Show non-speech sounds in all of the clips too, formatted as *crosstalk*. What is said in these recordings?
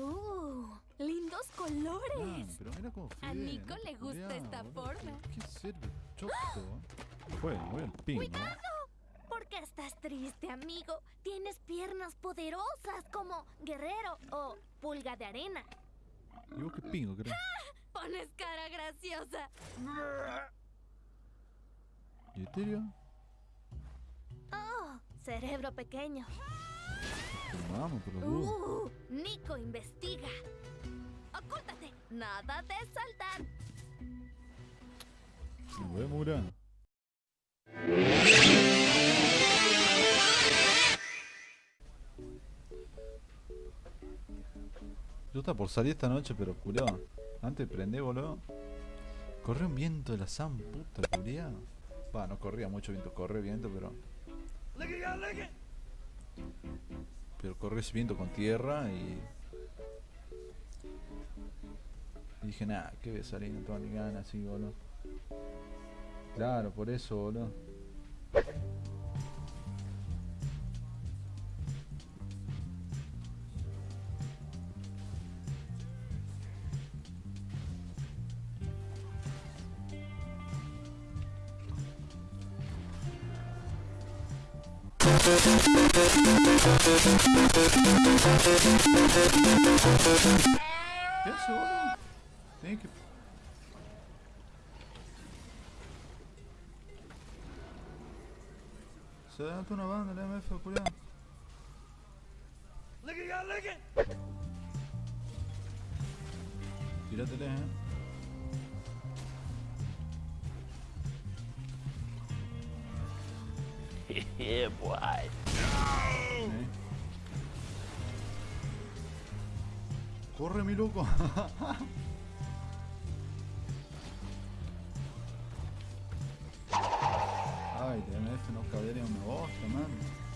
Uh, lindos colores. Ah, pero mira cómo A Nico le gusta esta forma. ¿Qué sirve? Choto. Fue, voy al ping, ¿no? ¿Por qué estás triste, amigo? Tienes piernas poderosas como guerrero o pulga de arena. ¿Y vos qué pingo, crees? Pones cara graciosa. ¿Y Eterio? Oh, cerebro pequeño. Vamos, por los. Uh, Nico investiga. Ocúltate. Nada de saltar. Nos vemos, Mura. Yo estaba por salir esta noche, pero culiao. Antes de prender, boludo. Corrió un viento de la san puta, culiao. Va, no corría mucho viento, corre viento, pero. Pero ese viento con tierra y. y dije, nada, que voy salir, no tengo ni ganas, así, boludo. Claro, por eso, boludo. ¿Qué hace, boludo? Tiene que... Se adelantó una banda, la MF, culiao. Tíratele, eh. Yeah, *laughs* boy. Corre, mi loco. *laughs* Ay, TMF no cabría una bosta, man.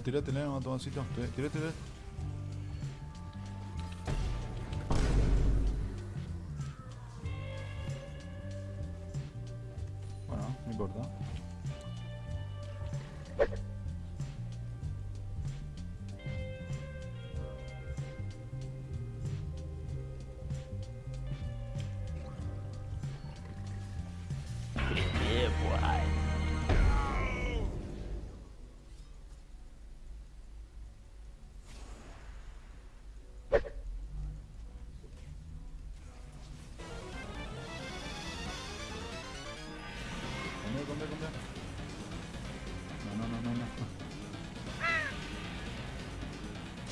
Vos tirátele, matoncito. Tirátele. Bueno, no importa.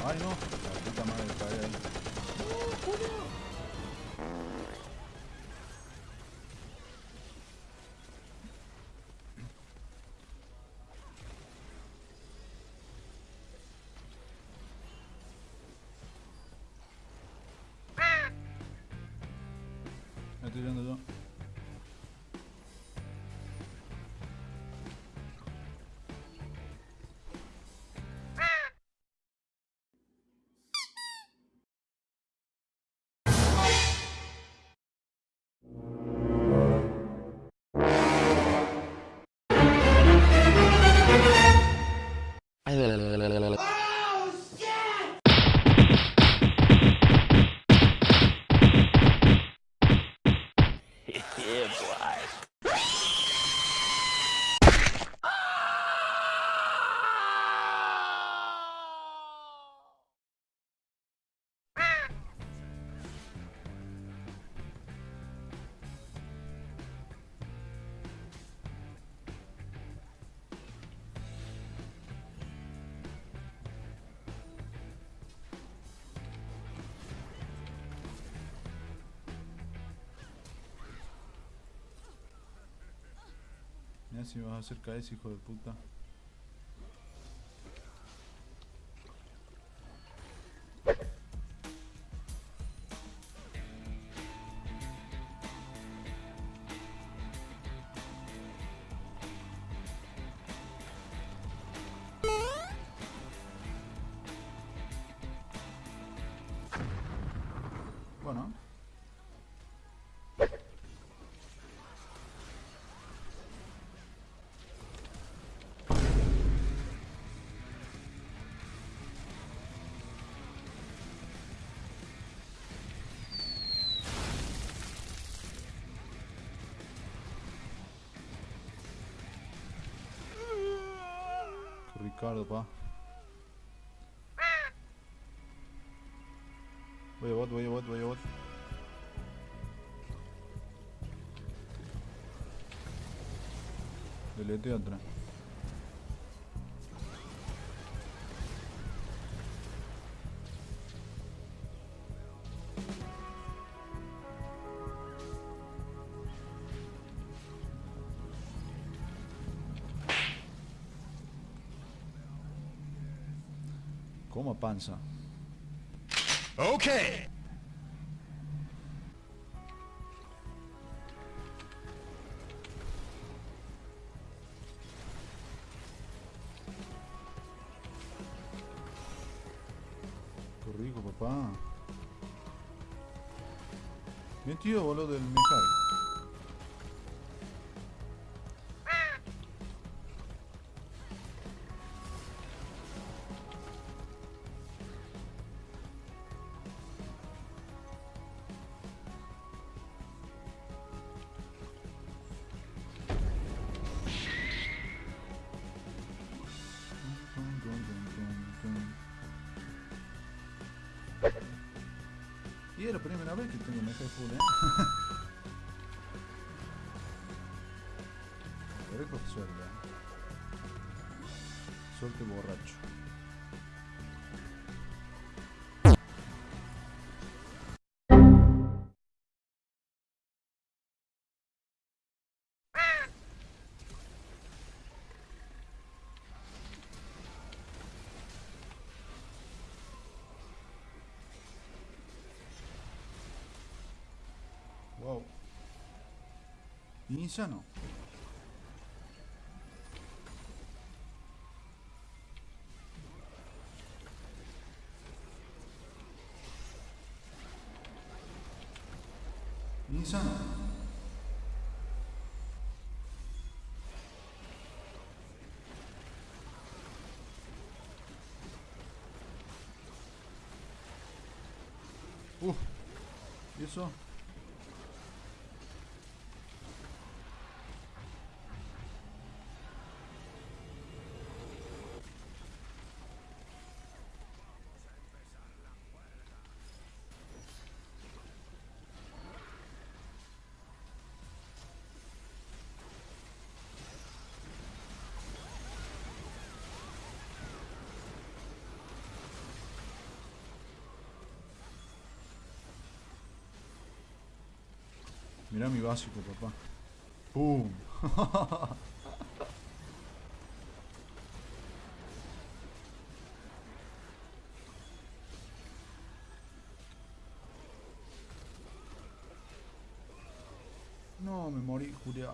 Ay, no. La puta madre cae ahí. Si vas a hacer caer ese hijo de puta. Ricardo, pa. Voy a bot, voy a Coma panza. Okay. Qué rico, papá. Tío, boludo, del Mihai. Y es la primera vez que tengo Mihai full, eh. Pero con suerte. Suerte borracho. Wow. Insano. Insano. Uh, ¿y Mira mi básico, papá. ¡Pum! *laughs* no, me morí, Julia.